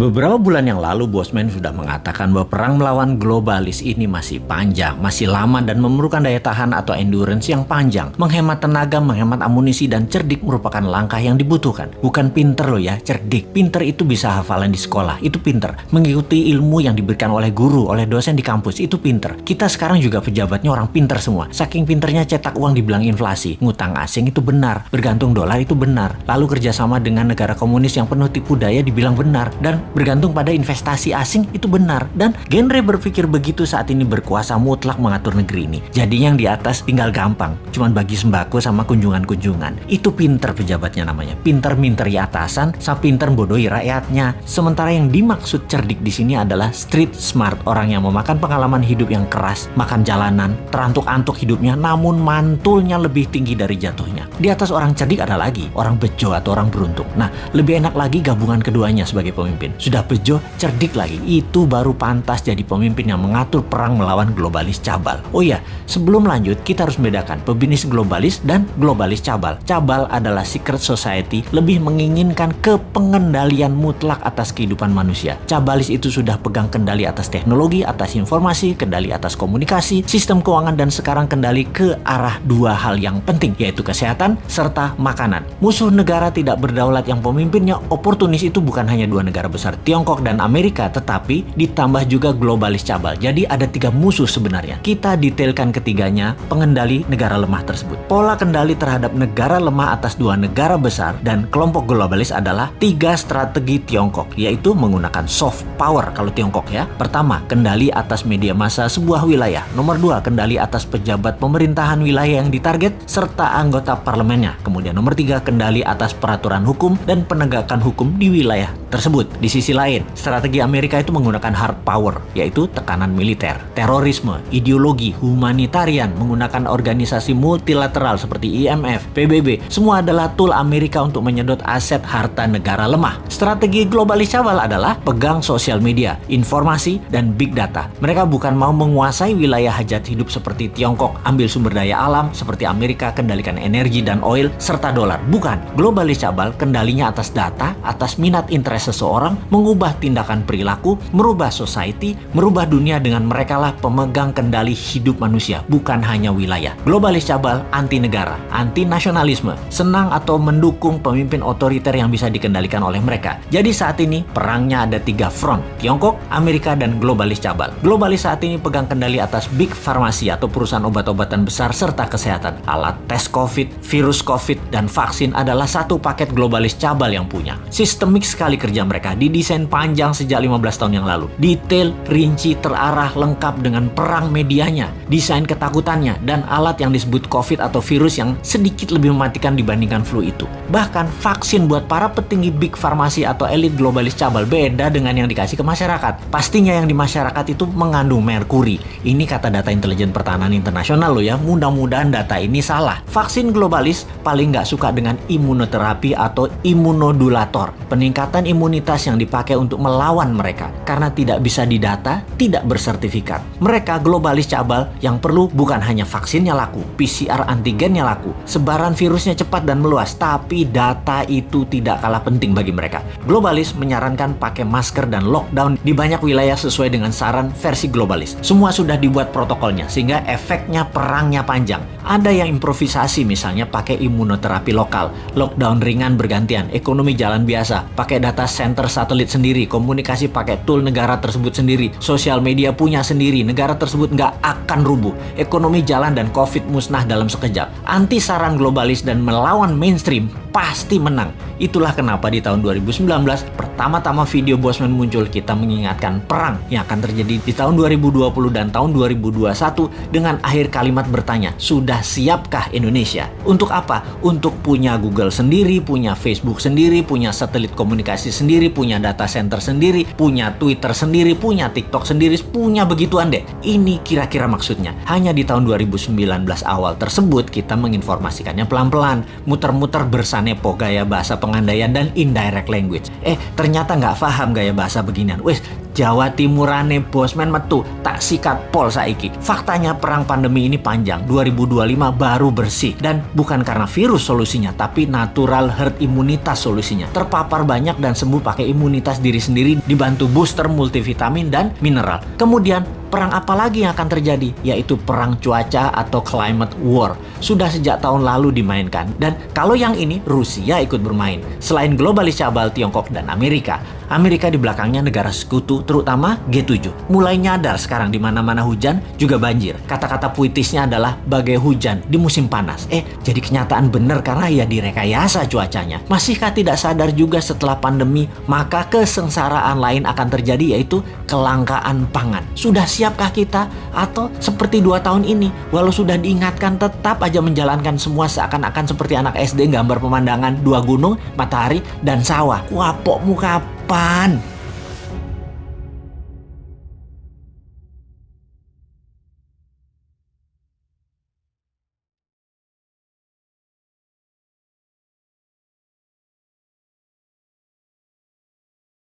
Beberapa bulan yang lalu Bosman sudah mengatakan bahwa perang melawan globalis ini masih panjang, masih lama dan memerlukan daya tahan atau endurance yang panjang. Menghemat tenaga, menghemat amunisi dan cerdik merupakan langkah yang dibutuhkan. Bukan pinter loh ya, cerdik. Pinter itu bisa hafalan di sekolah, itu pinter. Mengikuti ilmu yang diberikan oleh guru, oleh dosen di kampus, itu pinter. Kita sekarang juga pejabatnya orang pinter semua. Saking pinternya cetak uang dibilang inflasi. Ngutang asing itu benar, bergantung dolar itu benar. Lalu kerjasama dengan negara komunis yang penuh tipu daya dibilang benar. Dan bergantung pada investasi asing itu benar dan genre berpikir begitu saat ini berkuasa mutlak mengatur negeri ini. Jadi yang di atas tinggal gampang, cuman bagi sembako sama kunjungan-kunjungan. Itu pinter pejabatnya namanya, pinter minteri atasan, sama pinter bodohi rakyatnya. Sementara yang dimaksud cerdik di sini adalah street smart, orang yang memakan pengalaman hidup yang keras, makan jalanan, terantuk-antuk hidupnya, namun mantulnya lebih tinggi dari jatuhnya. Di atas orang cerdik ada lagi, orang bejo atau orang beruntung. Nah, lebih enak lagi gabungan keduanya sebagai pemimpin. Sudah bejo, cerdik lagi. Itu baru pantas jadi pemimpin yang mengatur perang melawan globalis cabal. Oh iya, sebelum lanjut kita harus membedakan pebisnis globalis dan globalis cabal. Cabal adalah secret society lebih menginginkan kepengendalian mutlak atas kehidupan manusia. Cabalis itu sudah pegang kendali atas teknologi, atas informasi, kendali atas komunikasi, sistem keuangan dan sekarang kendali ke arah dua hal yang penting yaitu kesehatan serta makanan. Musuh negara tidak berdaulat yang pemimpinnya oportunis itu bukan hanya dua negara besar Tiongkok dan Amerika tetapi ditambah juga globalis cabal. Jadi ada tiga musuh sebenarnya. Kita detailkan ketiganya pengendali negara lemah tersebut. Pola kendali terhadap negara lemah atas dua negara besar dan kelompok globalis adalah tiga strategi Tiongkok yaitu menggunakan soft power kalau Tiongkok ya. Pertama, kendali atas media massa sebuah wilayah. Nomor dua, kendali atas pejabat pemerintahan wilayah yang ditarget serta anggota parlemennya. Kemudian nomor tiga, kendali atas peraturan hukum dan penegakan hukum di wilayah tersebut. Di sisi lain, strategi Amerika itu menggunakan hard power, yaitu tekanan militer, terorisme, ideologi, humanitarian, menggunakan organisasi multilateral seperti IMF, PBB, semua adalah tool Amerika untuk menyedot aset harta negara lemah. Strategi globalis cabal adalah pegang sosial media, informasi, dan big data. Mereka bukan mau menguasai wilayah hajat hidup seperti Tiongkok, ambil sumber daya alam seperti Amerika, kendalikan energi dan oil, serta dolar. Bukan, globalis cabal kendalinya atas data, atas minat interest seseorang, mengubah tindakan perilaku, merubah society, merubah dunia dengan mereka lah pemegang kendali hidup manusia, bukan hanya wilayah. Globalis cabal anti negara, anti nasionalisme, senang atau mendukung pemimpin otoriter yang bisa dikendalikan oleh mereka. Jadi saat ini perangnya ada tiga front, Tiongkok, Amerika, dan globalis cabal. Globalis saat ini pegang kendali atas big farmasi atau perusahaan obat-obatan besar serta kesehatan. Alat tes COVID, virus COVID, dan vaksin adalah satu paket globalis cabal yang punya. Sistemik sekali kerja mereka, didesain panjang sejak 15 tahun yang lalu. Detail, rinci, terarah, lengkap dengan perang medianya, desain ketakutannya, dan alat yang disebut COVID atau virus yang sedikit lebih mematikan dibandingkan flu itu. Bahkan vaksin buat para petinggi big farmasi atau elit globalis cabal beda dengan yang dikasih ke masyarakat. Pastinya yang di masyarakat itu mengandung merkuri. Ini kata data intelijen pertahanan internasional loh ya, mudah-mudahan data ini salah. Vaksin globalis paling nggak suka dengan imunoterapi atau imunodulator. Peningkatan imunitas yang dipakai untuk melawan mereka karena tidak bisa didata, tidak bersertifikat. Mereka globalis cabal yang perlu bukan hanya vaksinnya laku, PCR antigennya laku, sebaran virusnya cepat dan meluas, tapi data itu tidak kalah penting bagi mereka. Globalis menyarankan pakai masker dan lockdown di banyak wilayah sesuai dengan saran versi globalis. Semua sudah dibuat protokolnya sehingga efeknya perangnya panjang. Ada yang improvisasi misalnya pakai imunoterapi lokal, lockdown ringan bergantian, ekonomi jalan biasa, pakai data center satelit sendiri, komunikasi pakai tool negara tersebut sendiri, sosial media punya sendiri, negara tersebut nggak akan rubuh, ekonomi jalan dan covid musnah dalam sekejap. Anti saran globalis dan melawan mainstream pasti menang. Itulah kenapa di tahun 2019 pertama-tama video Bosman muncul kita mengingatkan perang yang akan terjadi di tahun 2020 dan tahun 2021 dengan akhir kalimat bertanya, sudah siapkah Indonesia? Untuk apa? Untuk punya Google sendiri, punya Facebook sendiri, punya satelit komunikasi sendiri, punya data center sendiri, punya Twitter sendiri, punya TikTok sendiri, punya begituan deh. Ini kira-kira maksudnya. Hanya di tahun 2019 awal tersebut kita menginformasikannya pelan-pelan, muter-muter bersama Sanepo gaya bahasa pengandaian dan indirect language. Eh, ternyata nggak paham gaya bahasa beginian. Wes, Jawa Timurane bosman metu tak sikat pol saiki. Faktanya perang pandemi ini panjang, 2025 baru bersih dan bukan karena virus solusinya, tapi natural herd imunitas solusinya. Terpapar banyak dan sembuh pakai imunitas diri sendiri dibantu booster multivitamin dan mineral. Kemudian perang apa lagi yang akan terjadi? Yaitu perang cuaca atau climate war. Sudah sejak tahun lalu dimainkan. Dan kalau yang ini, Rusia ikut bermain. Selain globalis cabal Tiongkok dan Amerika, Amerika di belakangnya negara sekutu, terutama G7. Mulai nyadar sekarang di mana-mana hujan juga banjir. Kata-kata puitisnya adalah bagai hujan di musim panas. Eh, jadi kenyataan benar karena ya direkayasa cuacanya. Masihkah tidak sadar juga setelah pandemi, maka kesengsaraan lain akan terjadi yaitu kelangkaan pangan. Sudah siapkah kita? Atau seperti dua tahun ini, walau sudah diingatkan tetap aja menjalankan semua seakan-akan seperti anak SD gambar pemandangan dua gunung, matahari, dan sawah. Wapokmu ปาน